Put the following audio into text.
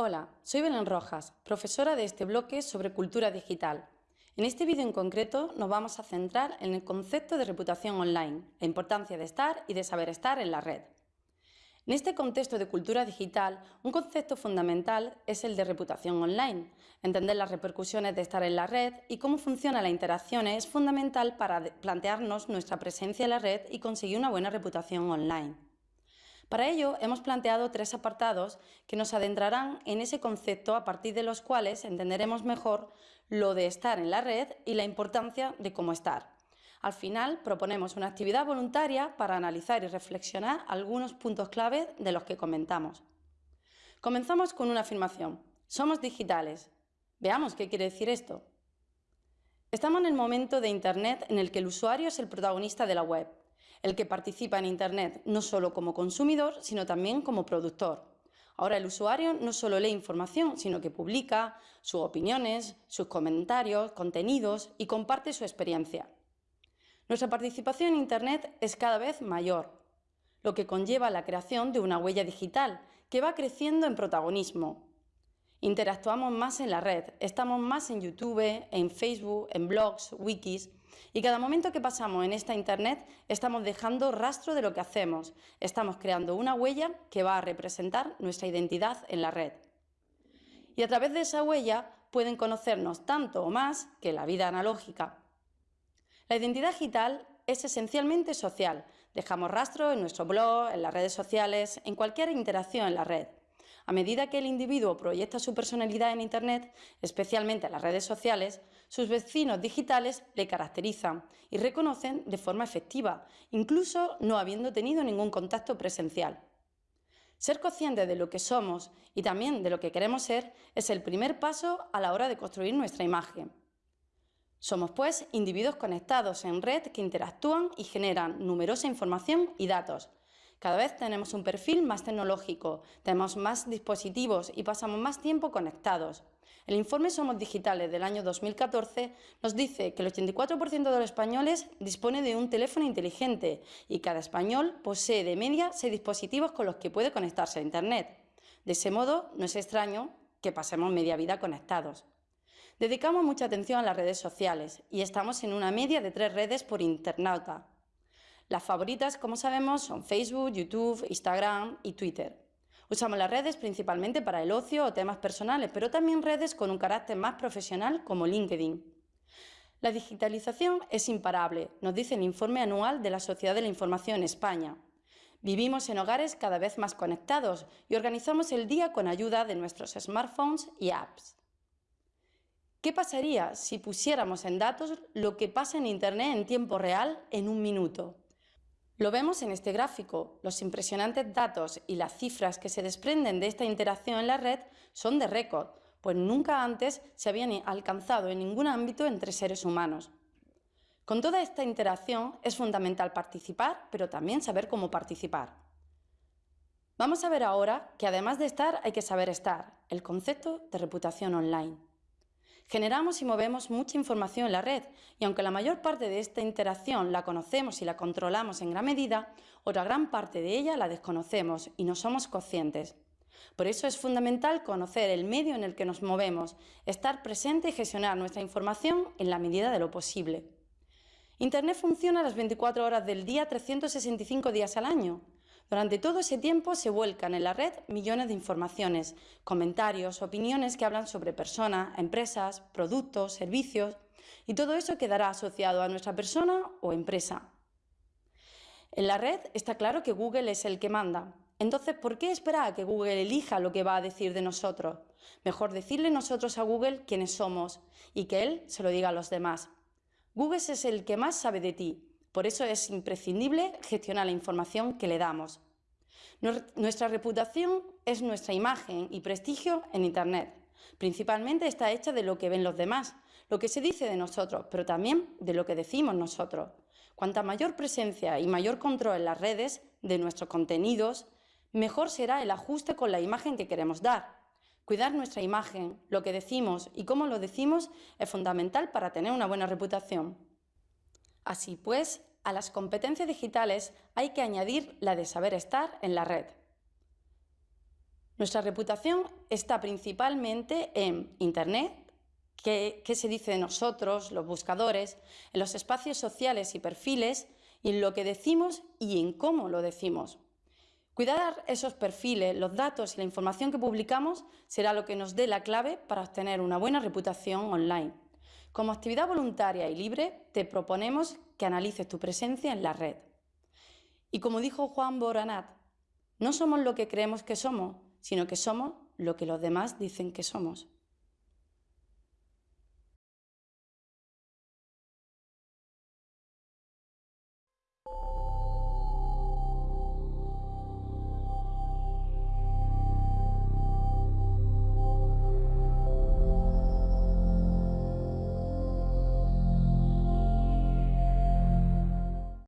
Hola, soy Belén Rojas, profesora de este bloque sobre cultura digital. En este vídeo en concreto nos vamos a centrar en el concepto de reputación online, la importancia de estar y de saber estar en la red. En este contexto de cultura digital, un concepto fundamental es el de reputación online. Entender las repercusiones de estar en la red y cómo funciona la interacción es fundamental para plantearnos nuestra presencia en la red y conseguir una buena reputación online. Para ello, hemos planteado tres apartados que nos adentrarán en ese concepto a partir de los cuales entenderemos mejor lo de estar en la red y la importancia de cómo estar. Al final, proponemos una actividad voluntaria para analizar y reflexionar algunos puntos clave de los que comentamos. Comenzamos con una afirmación. Somos digitales. Veamos qué quiere decir esto. Estamos en el momento de Internet en el que el usuario es el protagonista de la web el que participa en Internet no solo como consumidor, sino también como productor. Ahora el usuario no solo lee información, sino que publica sus opiniones, sus comentarios, contenidos y comparte su experiencia. Nuestra participación en Internet es cada vez mayor, lo que conlleva la creación de una huella digital que va creciendo en protagonismo, Interactuamos más en la red, estamos más en YouTube, en Facebook, en blogs, wikis y cada momento que pasamos en esta Internet estamos dejando rastro de lo que hacemos, estamos creando una huella que va a representar nuestra identidad en la red. Y a través de esa huella pueden conocernos tanto o más que la vida analógica. La identidad digital es esencialmente social. Dejamos rastro en nuestro blog, en las redes sociales, en cualquier interacción en la red. A medida que el individuo proyecta su personalidad en Internet, especialmente en las redes sociales, sus vecinos digitales le caracterizan y reconocen de forma efectiva, incluso no habiendo tenido ningún contacto presencial. Ser consciente de lo que somos y también de lo que queremos ser es el primer paso a la hora de construir nuestra imagen. Somos, pues, individuos conectados en red que interactúan y generan numerosa información y datos, cada vez tenemos un perfil más tecnológico, tenemos más dispositivos y pasamos más tiempo conectados. El informe Somos Digitales del año 2014 nos dice que el 84% de los españoles dispone de un teléfono inteligente y cada español posee de media seis dispositivos con los que puede conectarse a Internet. De ese modo, no es extraño que pasemos media vida conectados. Dedicamos mucha atención a las redes sociales y estamos en una media de tres redes por internauta. Las favoritas, como sabemos, son Facebook, YouTube, Instagram y Twitter. Usamos las redes principalmente para el ocio o temas personales, pero también redes con un carácter más profesional como LinkedIn. La digitalización es imparable, nos dice el informe anual de la Sociedad de la Información España. Vivimos en hogares cada vez más conectados y organizamos el día con ayuda de nuestros smartphones y apps. ¿Qué pasaría si pusiéramos en datos lo que pasa en Internet en tiempo real en un minuto? Lo vemos en este gráfico. Los impresionantes datos y las cifras que se desprenden de esta interacción en la red son de récord, pues nunca antes se habían alcanzado en ningún ámbito entre seres humanos. Con toda esta interacción es fundamental participar, pero también saber cómo participar. Vamos a ver ahora que además de estar hay que saber estar, el concepto de reputación online. Generamos y movemos mucha información en la red y aunque la mayor parte de esta interacción la conocemos y la controlamos en gran medida, otra gran parte de ella la desconocemos y no somos conscientes. Por eso es fundamental conocer el medio en el que nos movemos, estar presente y gestionar nuestra información en la medida de lo posible. Internet funciona las 24 horas del día, 365 días al año. Durante todo ese tiempo se vuelcan en la red millones de informaciones, comentarios, opiniones que hablan sobre personas, empresas, productos, servicios y todo eso quedará asociado a nuestra persona o empresa. En la red está claro que Google es el que manda. Entonces, ¿por qué esperar a que Google elija lo que va a decir de nosotros? Mejor decirle nosotros a Google quiénes somos y que él se lo diga a los demás. Google es el que más sabe de ti por eso es imprescindible gestionar la información que le damos. Nuestra reputación es nuestra imagen y prestigio en Internet. Principalmente está hecha de lo que ven los demás, lo que se dice de nosotros, pero también de lo que decimos nosotros. Cuanta mayor presencia y mayor control en las redes de nuestros contenidos, mejor será el ajuste con la imagen que queremos dar. Cuidar nuestra imagen, lo que decimos y cómo lo decimos es fundamental para tener una buena reputación. Así pues, a las competencias digitales hay que añadir la de saber estar en la red. Nuestra reputación está principalmente en Internet, qué, se dice de nosotros, los buscadores, en los espacios sociales y perfiles, y en lo que decimos y en cómo lo decimos. Cuidar esos perfiles, los datos y la información que publicamos será lo que nos dé la clave para obtener una buena reputación online. Como actividad voluntaria y libre, te proponemos que analices tu presencia en la red. Y como dijo Juan Boranat, no somos lo que creemos que somos, sino que somos lo que los demás dicen que somos.